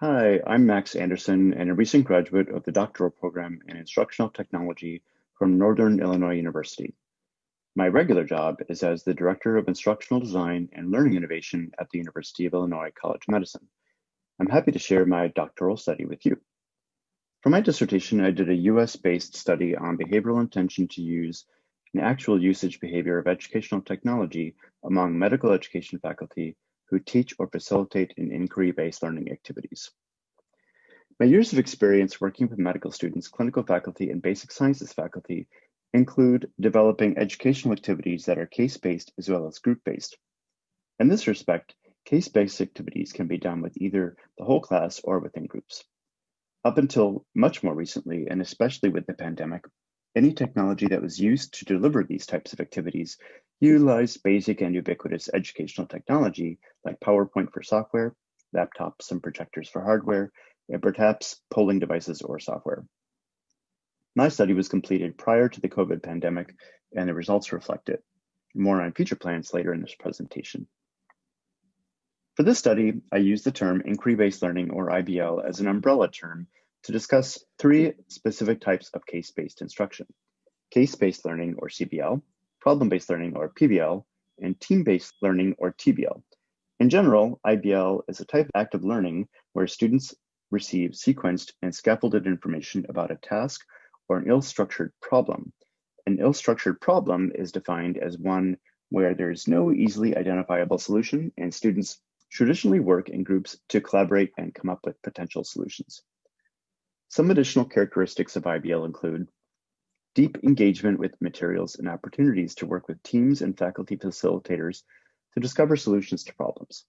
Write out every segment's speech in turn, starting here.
Hi, I'm Max Anderson and a recent graduate of the doctoral program in instructional technology from Northern Illinois University. My regular job is as the Director of Instructional Design and Learning Innovation at the University of Illinois College of Medicine. I'm happy to share my doctoral study with you. For my dissertation, I did a US-based study on behavioral intention to use and actual usage behavior of educational technology among medical education faculty who teach or facilitate in inquiry-based learning activities. My years of experience working with medical students, clinical faculty, and basic sciences faculty include developing educational activities that are case-based as well as group-based. In this respect, case-based activities can be done with either the whole class or within groups. Up until much more recently, and especially with the pandemic, any technology that was used to deliver these types of activities utilized basic and ubiquitous educational technology like PowerPoint for software, laptops and projectors for hardware, and perhaps polling devices or software. My study was completed prior to the COVID pandemic and the results reflect it. More on future plans later in this presentation. For this study, I used the term inquiry-based learning or IBL as an umbrella term to discuss three specific types of case-based instruction. Case-based learning or CBL, problem-based learning or PBL, and team-based learning or TBL. In general, IBL is a type of active learning where students receive sequenced and scaffolded information about a task or an ill-structured problem. An ill-structured problem is defined as one where there is no easily identifiable solution and students traditionally work in groups to collaborate and come up with potential solutions. Some additional characteristics of IBL include deep engagement with materials and opportunities to work with teams and faculty facilitators to discover solutions to problems,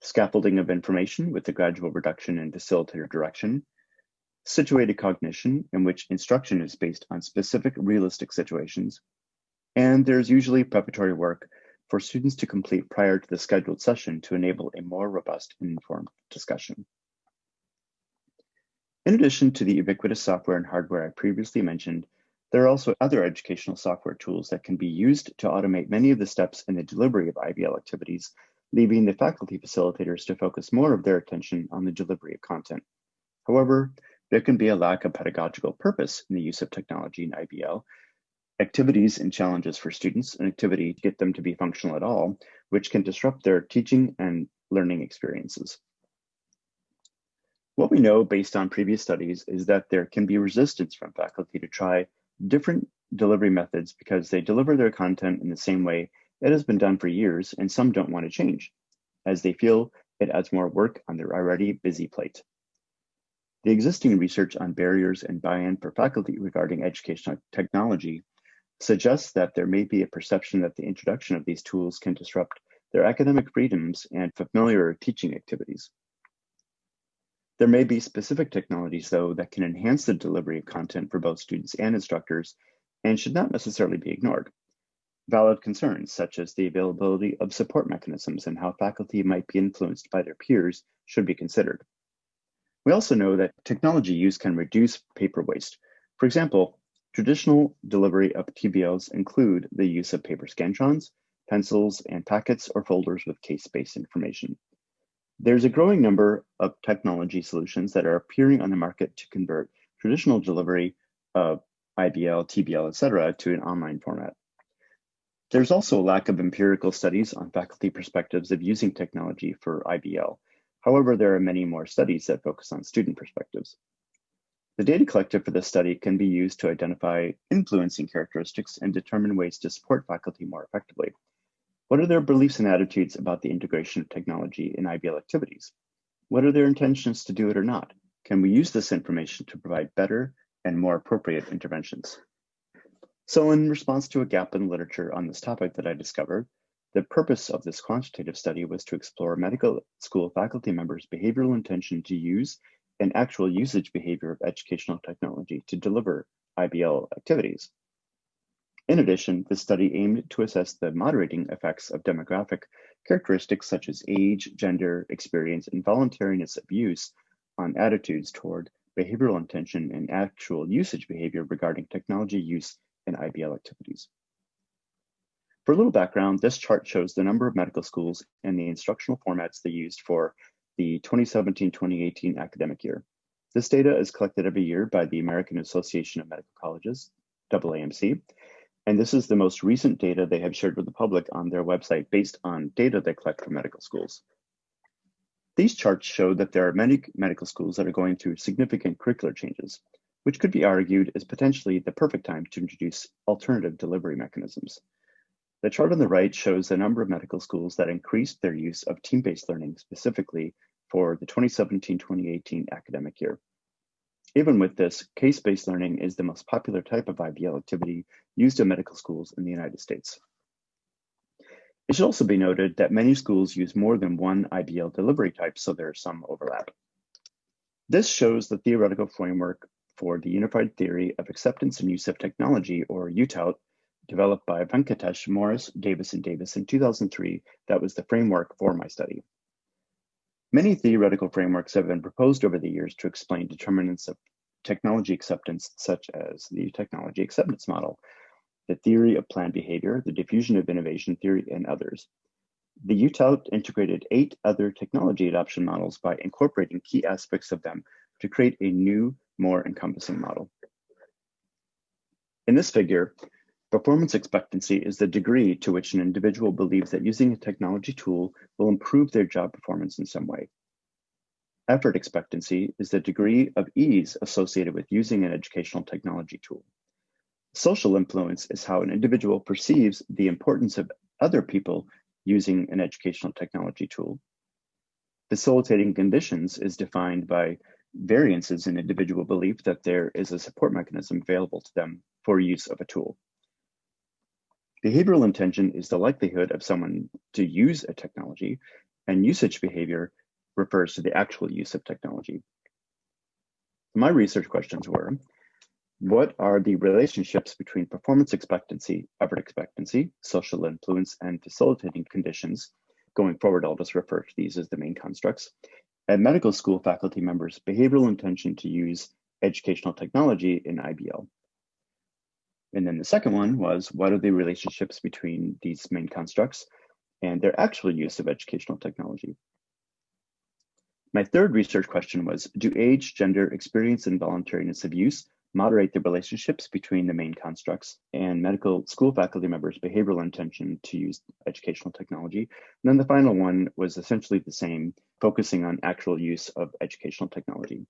scaffolding of information with the gradual reduction in facilitator direction, situated cognition in which instruction is based on specific realistic situations, and there's usually preparatory work for students to complete prior to the scheduled session to enable a more robust and informed discussion. In addition to the ubiquitous software and hardware I previously mentioned, there are also other educational software tools that can be used to automate many of the steps in the delivery of IBL activities, leaving the faculty facilitators to focus more of their attention on the delivery of content. However, there can be a lack of pedagogical purpose in the use of technology in IBL, activities and challenges for students, an activity to get them to be functional at all, which can disrupt their teaching and learning experiences. What we know based on previous studies is that there can be resistance from faculty to try different delivery methods because they deliver their content in the same way it has been done for years and some don't want to change, as they feel it adds more work on their already busy plate. The existing research on barriers and buy-in for faculty regarding educational technology suggests that there may be a perception that the introduction of these tools can disrupt their academic freedoms and familiar teaching activities. There may be specific technologies, though, that can enhance the delivery of content for both students and instructors and should not necessarily be ignored. Valid concerns, such as the availability of support mechanisms and how faculty might be influenced by their peers, should be considered. We also know that technology use can reduce paper waste. For example, Traditional delivery of TBLs include the use of paper scantrons, pencils, and packets or folders with case-based information. There's a growing number of technology solutions that are appearing on the market to convert traditional delivery of IBL, TBL, etc., to an online format. There's also a lack of empirical studies on faculty perspectives of using technology for IBL. However, there are many more studies that focus on student perspectives. The data collected for this study can be used to identify influencing characteristics and determine ways to support faculty more effectively. What are their beliefs and attitudes about the integration of technology in IBL activities? What are their intentions to do it or not? Can we use this information to provide better and more appropriate interventions? So in response to a gap in literature on this topic that I discovered, the purpose of this quantitative study was to explore medical school faculty members' behavioral intention to use and actual usage behavior of educational technology to deliver IBL activities. In addition, the study aimed to assess the moderating effects of demographic characteristics such as age, gender, experience, and voluntariness of use on attitudes toward behavioral intention and actual usage behavior regarding technology use and IBL activities. For a little background, this chart shows the number of medical schools and the instructional formats they used for the 2017-2018 academic year. This data is collected every year by the American Association of Medical Colleges, AAMC, and this is the most recent data they have shared with the public on their website based on data they collect from medical schools. These charts show that there are many medical schools that are going through significant curricular changes, which could be argued is potentially the perfect time to introduce alternative delivery mechanisms. The chart on the right shows the number of medical schools that increased their use of team-based learning specifically for the 2017-2018 academic year. Even with this, case-based learning is the most popular type of IBL activity used in medical schools in the United States. It should also be noted that many schools use more than one IBL delivery type, so there's some overlap. This shows the theoretical framework for the Unified Theory of Acceptance and Use of Technology, or UTAUT, developed by Venkatesh, Morris, Davis, and Davis in 2003 that was the framework for my study. Many theoretical frameworks have been proposed over the years to explain determinants of technology acceptance, such as the technology acceptance model, the theory of planned behavior, the diffusion of innovation theory, and others. The UTAUT integrated eight other technology adoption models by incorporating key aspects of them to create a new, more encompassing model. In this figure, Performance expectancy is the degree to which an individual believes that using a technology tool will improve their job performance in some way. Effort expectancy is the degree of ease associated with using an educational technology tool. Social influence is how an individual perceives the importance of other people using an educational technology tool. Facilitating conditions is defined by variances in individual belief that there is a support mechanism available to them for use of a tool. Behavioral intention is the likelihood of someone to use a technology, and usage behavior refers to the actual use of technology. My research questions were, what are the relationships between performance expectancy, effort expectancy, social influence, and facilitating conditions? Going forward, I'll just refer to these as the main constructs. And medical school faculty members' behavioral intention to use educational technology in IBL. And then the second one was what are the relationships between these main constructs and their actual use of educational technology? My third research question was, do age, gender, experience, and voluntariness of use moderate the relationships between the main constructs and medical school faculty members' behavioral intention to use educational technology? And then the final one was essentially the same, focusing on actual use of educational technology.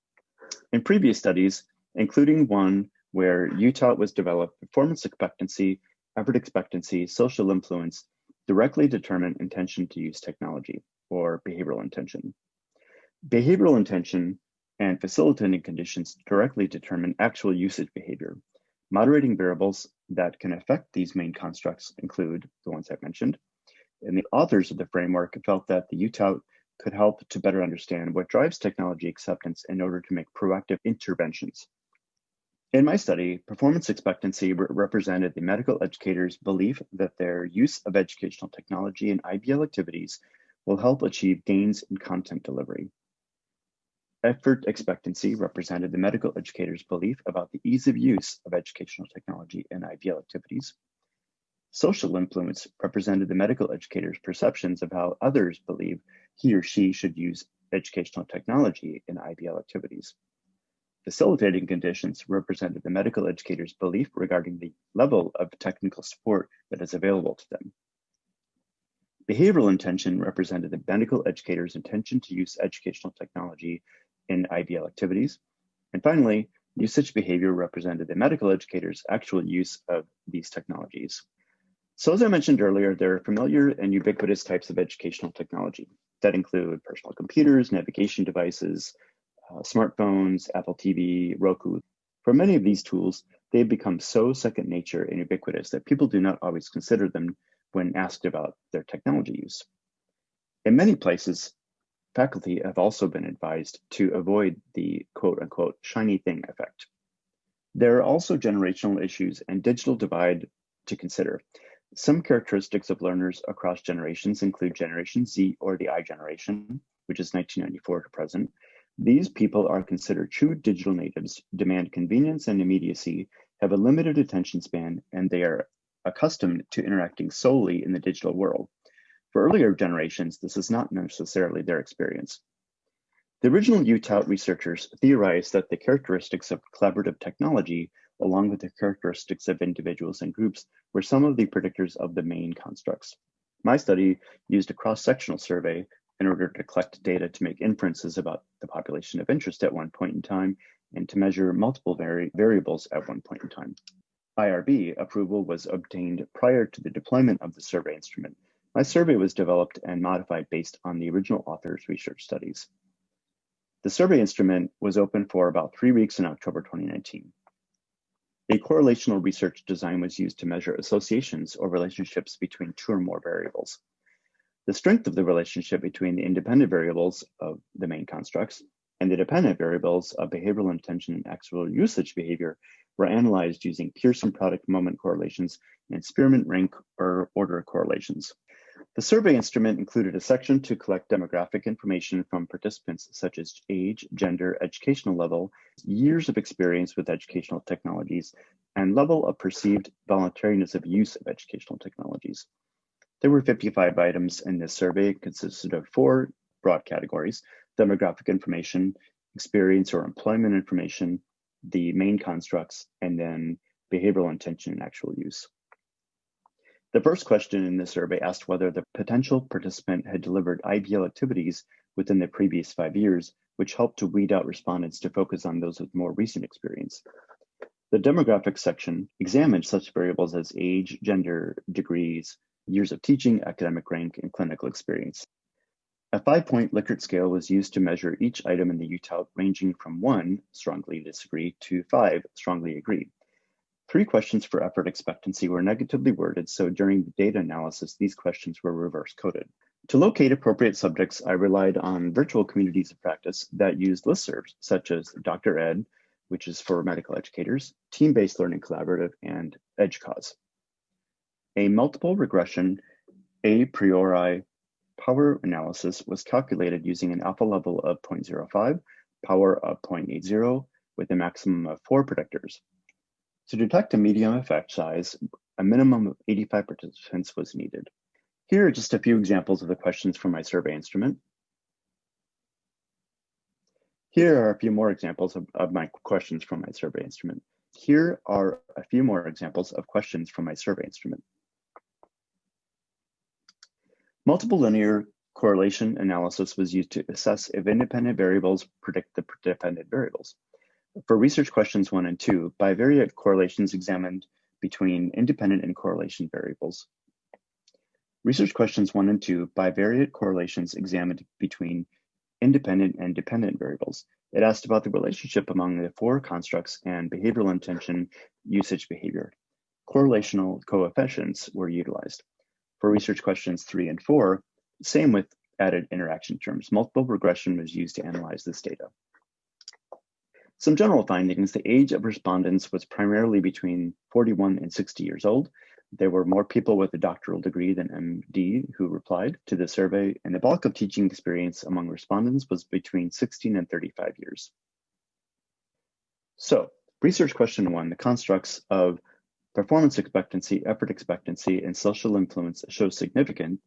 In previous studies, including one where UTAUT was developed, performance expectancy, effort expectancy, social influence directly determine intention to use technology or behavioral intention. Behavioral intention and facilitating conditions directly determine actual usage behavior. Moderating variables that can affect these main constructs include the ones I've mentioned. And the authors of the framework felt that the UTAUT could help to better understand what drives technology acceptance in order to make proactive interventions. In my study, performance expectancy re represented the medical educator's belief that their use of educational technology in IBL activities will help achieve gains in content delivery. Effort expectancy represented the medical educator's belief about the ease of use of educational technology in IBL activities. Social influence represented the medical educator's perceptions of how others believe he or she should use educational technology in IBL activities. Facilitating conditions represented the medical educator's belief regarding the level of technical support that is available to them. Behavioral intention represented the medical educator's intention to use educational technology in IBL activities. And finally, usage behavior represented the medical educator's actual use of these technologies. So as I mentioned earlier, there are familiar and ubiquitous types of educational technology that include personal computers, navigation devices, uh, smartphones, Apple TV, Roku. For many of these tools, they've become so second nature and ubiquitous that people do not always consider them when asked about their technology use. In many places, faculty have also been advised to avoid the quote unquote shiny thing effect. There are also generational issues and digital divide to consider. Some characteristics of learners across generations include Generation Z or the I generation, which is 1994 to present, these people are considered true digital natives, demand convenience and immediacy, have a limited attention span, and they are accustomed to interacting solely in the digital world. For earlier generations, this is not necessarily their experience. The original UTAUT researchers theorized that the characteristics of collaborative technology, along with the characteristics of individuals and groups, were some of the predictors of the main constructs. My study used a cross-sectional survey in order to collect data to make inferences about the population of interest at one point in time and to measure multiple vari variables at one point in time. IRB approval was obtained prior to the deployment of the survey instrument. My survey was developed and modified based on the original author's research studies. The survey instrument was open for about three weeks in October 2019. A correlational research design was used to measure associations or relationships between two or more variables. The strength of the relationship between the independent variables of the main constructs and the dependent variables of behavioral intention and actual usage behavior were analyzed using Pearson product moment correlations and Spearman rank or order correlations. The survey instrument included a section to collect demographic information from participants such as age, gender, educational level, years of experience with educational technologies, and level of perceived voluntariness of use of educational technologies. There were 55 items in this survey, consisted of four broad categories, demographic information, experience or employment information, the main constructs, and then behavioral intention and actual use. The first question in the survey asked whether the potential participant had delivered IBL activities within the previous five years, which helped to weed out respondents to focus on those with more recent experience. The demographics section examined such variables as age, gender, degrees, years of teaching, academic rank, and clinical experience. A five-point Likert scale was used to measure each item in the UTAUT ranging from one, strongly disagree, to five, strongly agree. Three questions for effort expectancy were negatively worded, so during the data analysis, these questions were reverse coded. To locate appropriate subjects, I relied on virtual communities of practice that used listservs, such as Dr. Ed, which is for medical educators, Team-Based Learning Collaborative, and EDUCAUSE. A multiple regression a priori power analysis was calculated using an alpha level of 0.05, power of 0.80, with a maximum of four predictors. To detect a medium effect size, a minimum of 85 participants was needed. Here are just a few examples of the questions from my survey instrument. Here are a few more examples of, of my questions from my survey instrument. Here are a few more examples of questions from my survey instrument. Multiple linear correlation analysis was used to assess if independent variables predict the dependent variables. For research questions one and two, bivariate correlations examined between independent and correlation variables. Research questions one and two, bivariate correlations examined between independent and dependent variables. It asked about the relationship among the four constructs and behavioral intention usage behavior. Correlational coefficients were utilized. For research questions three and four, same with added interaction terms. Multiple regression was used to analyze this data. Some general findings, the age of respondents was primarily between 41 and 60 years old. There were more people with a doctoral degree than MD who replied to the survey, and the bulk of teaching experience among respondents was between 16 and 35 years. So, research question one, the constructs of performance expectancy, effort expectancy, and social influence show significant,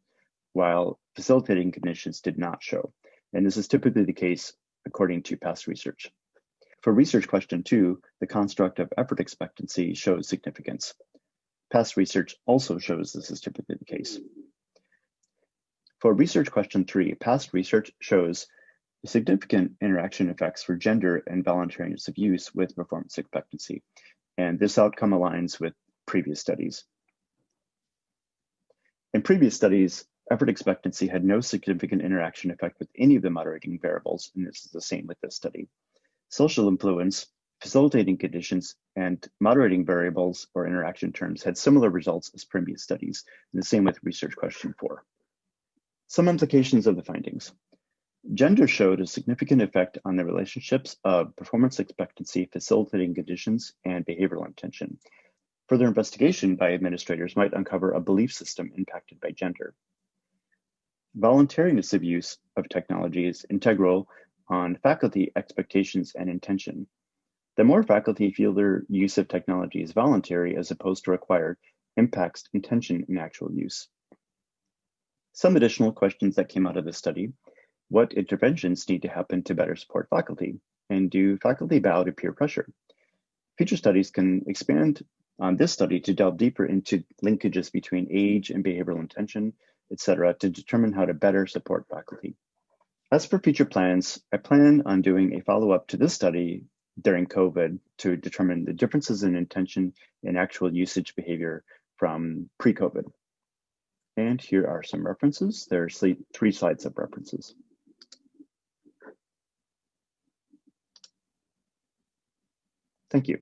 while facilitating conditions did not show. And this is typically the case according to past research. For research question two, the construct of effort expectancy shows significance. Past research also shows this is typically the case. For research question three, past research shows significant interaction effects for gender and voluntariness of use with performance expectancy. And this outcome aligns with previous studies. In previous studies, effort expectancy had no significant interaction effect with any of the moderating variables, and this is the same with this study. Social influence, facilitating conditions, and moderating variables or interaction terms had similar results as previous studies, and the same with research question four. Some implications of the findings. Gender showed a significant effect on the relationships of performance expectancy, facilitating conditions, and behavioral intention. Further investigation by administrators might uncover a belief system impacted by gender. Voluntariness of use of technology is integral on faculty expectations and intention. The more faculty feel their use of technology is voluntary as opposed to required impacts intention in actual use. Some additional questions that came out of this study. What interventions need to happen to better support faculty? And do faculty bow to peer pressure? Future studies can expand on this study to delve deeper into linkages between age and behavioral intention, et cetera, to determine how to better support faculty. As for future plans, I plan on doing a follow-up to this study during COVID to determine the differences in intention and actual usage behavior from pre-COVID. And here are some references. There are three slides of references. Thank you.